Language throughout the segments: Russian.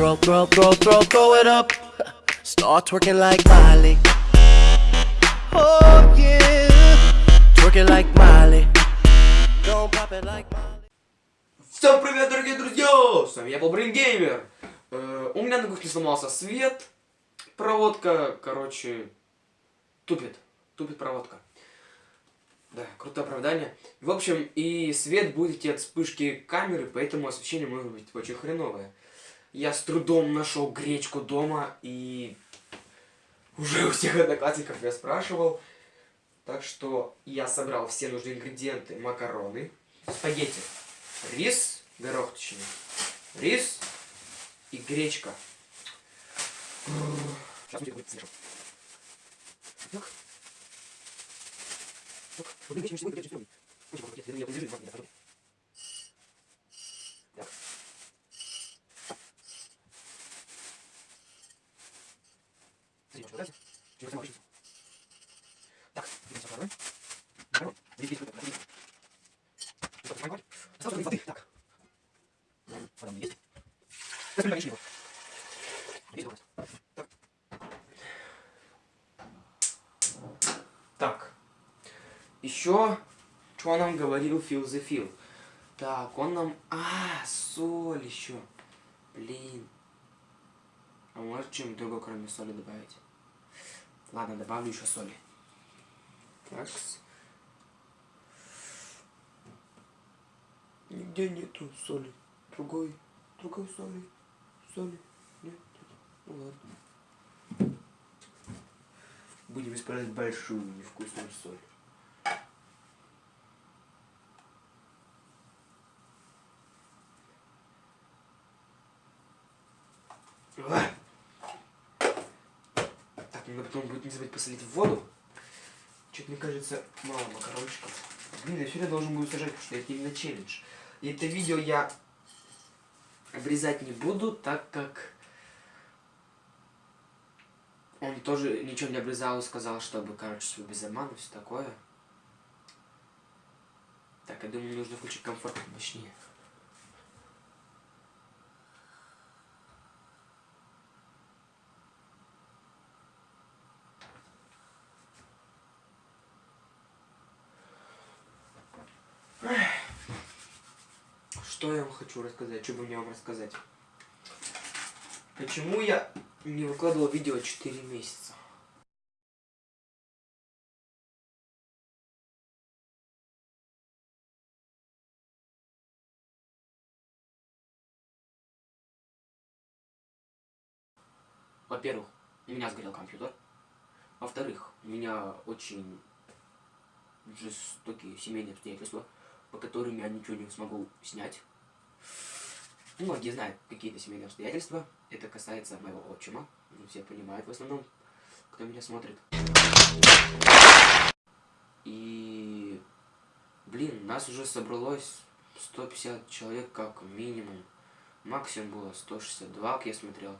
Throw, throw, throw, throw, throw it up. Start twerking like Miley. Oh yeah. Twerking like Miley. Don't pop it like Miley. Всем привет, дорогие друзья! С вами я, Бобрин Геймер. Э, у меня на кухне сломался свет. Проводка, короче, тупит. Тупит проводка. Да, крутое оправдание. В общем, и свет будет идти от вспышки камеры, поэтому освещение может быть очень хреновое. Я с трудом нашел гречку дома и уже у всех одноклассников я спрашивал. Так что я собрал все нужные ингредиенты. Макароны, спагетти, рис, горох точнее, рис и гречка. Сейчас будет смешу. Так. Так, вот гречка не гречка не Очень много, я подержи, можно, я Так. Смотри, что дальше? Через самую Так. Еще, что нам говорил Фил the Фил? Так, он нам... А, соль еще. Блин. А может чем другое, кроме соли, добавить? Ладно, добавлю еще соли. Такс. Нигде нету соли. Другой. Другой соли. Соли. Нет. Ну ладно. Будем использовать большую невкусную соль. Ах. Потом будет не забыть посолить в воду. Что-то, мне кажется, мало макарончиков. Блин, я сегодня должен буду сажать, потому что это именно челлендж. И это видео я обрезать не буду, так как он тоже ничего не обрезал и сказал, чтобы, короче, все без обмана, все такое. Так, я думаю, нужно включить комфорт мощнее. Что я вам хочу рассказать? Что бы мне вам рассказать? Почему я не выкладывал видео 4 месяца? Во-первых, у меня сгорел компьютер. Во-вторых, у меня очень жестокие семейные обстоятельства, по которым я ничего не смогу снять. Ну, многие знают какие-то семейные обстоятельства. Это касается моего отчима. Ну, все понимают в основном, кто меня смотрит. И, блин, нас уже собралось 150 человек как минимум. Максимум было 162, как я смотрел.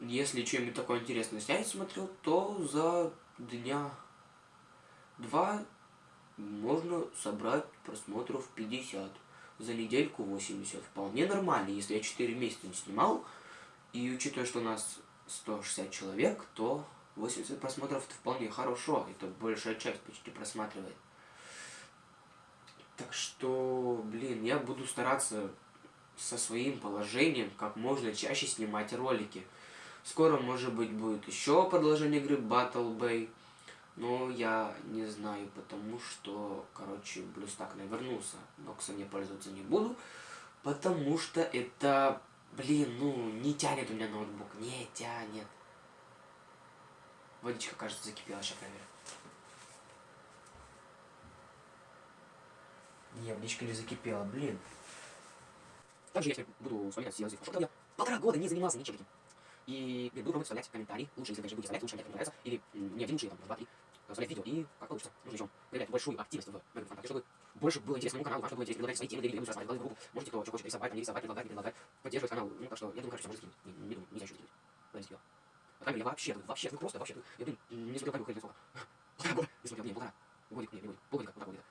Если что-нибудь такое интересное снять смотрел, то за дня два можно собрать просмотров 50. За недельку 80. Вполне нормально, если я 4 месяца не снимал. И учитывая, что у нас 160 человек, то 80 просмотров это вполне хорошо. Это большая часть почти просматривает. Так что, блин, я буду стараться со своим положением как можно чаще снимать ролики. Скоро, может быть, будет еще продолжение игры Battle Bay. Но я не знаю, потому что, короче, Блюстак навернулся. Ноксом я пользоваться не буду, потому что это, блин, ну, не тянет у меня ноутбук. Не тянет. Водичка, кажется, закипела. Сейчас проверю. Не, водичка не закипела, блин. Также я теперь буду вспоминать все разы, что я полтора года не занимался ничем. И блин, буду пробовать вставлять комментарии. Лучше, если даже будете вставлять, лучше, мне нравится. Или не один лучше, там, два-три. Вставлять видео. И как получится. Нужно еще проявлять большую активность в ВКонтакте, чтобы больше было интересно моему каналу, вам, чтобы было интересно свои темы, для видео, рассматривать группу. Можете кто что хочет рисовать, не рисовать, предлагать, не предлагать. Поддерживать канал. Ну, так что, я думаю, кажется, можно скинуть. Не, не думаю, нельзя еще скинуть. Подожди, я. Крайней мере, я вообще, вообще, ну просто, вообще, я, блин, не смотрел камеру, сколько. Полтора года. Не смотрел, не, полтора. Годик, не, не годик. Полгодика, полтора годика.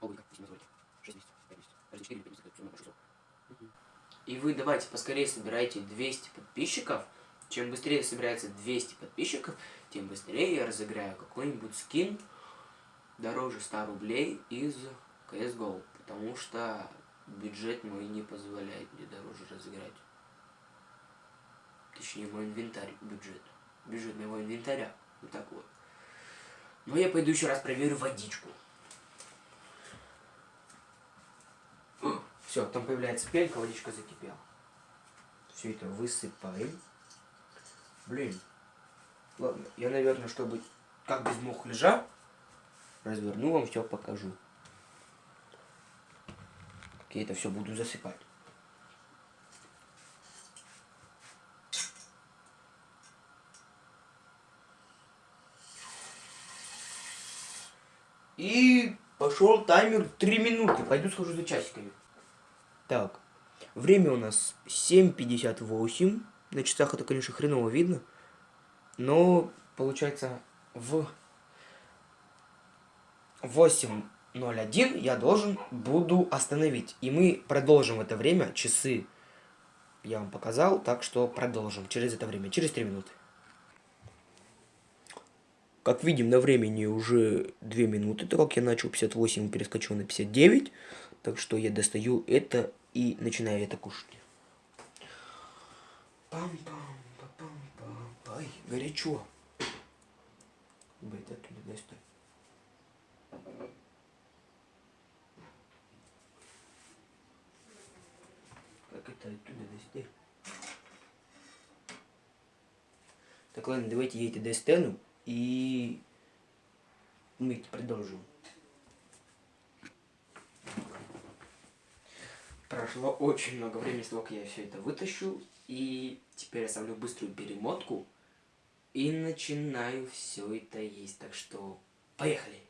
Полгодика, если не годик. Шесть месяцев, пять месяцев. Даже четыре или пять месяцев, все равно большое И вы давайте поскорее собирайте 200 подписчиков. Чем быстрее собирается 200 подписчиков, тем быстрее я разыграю какой-нибудь скин дороже 100 рублей из CSGO. Потому что бюджет мой не позволяет мне дороже разыграть. Точнее, мой инвентарь, бюджет. Бюджет моего инвентаря. Вот так вот. Но я пойду еще раз проверю водичку. Все, там появляется пелька, водичка закипела. Все это высыпаем. Блин. Ладно, я, наверное, чтобы как без мухляжа, разверну вам все покажу. Я это все буду засыпать. И пошел таймер 3 минуты. Пойду схожу за часиками. Так, время у нас 7.58. На часах это, конечно, хреново видно. Но, получается, в 8.01 я должен буду остановить. И мы продолжим в это время. Часы я вам показал, так что продолжим через это время, через 3 минуты. Как видим, на времени уже 2 минуты, так как я начал 58 и перескочил на 59. Так что я достаю это и начинаю это кушать. Пам-пам-пам-пам. Ай, горячо. Блять, оттуда достать. Как это оттуда достать? Так, ладно, давайте я это достану. И мы продолжим. Прошло очень много времени с того, как я все это вытащил. И теперь я ставлю быструю перемотку. И начинаю все это есть. Так что поехали!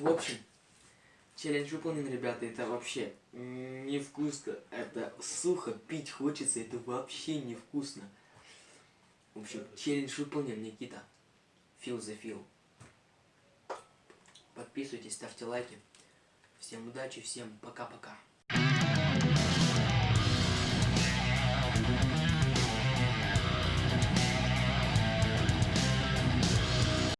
В общем, челлендж выполнен, ребята. Это вообще невкусно. Это сухо, пить хочется. Это вообще невкусно. В общем, челлендж выполнен, Никита. Фил за фил. Подписывайтесь, ставьте лайки. Всем удачи, всем пока-пока.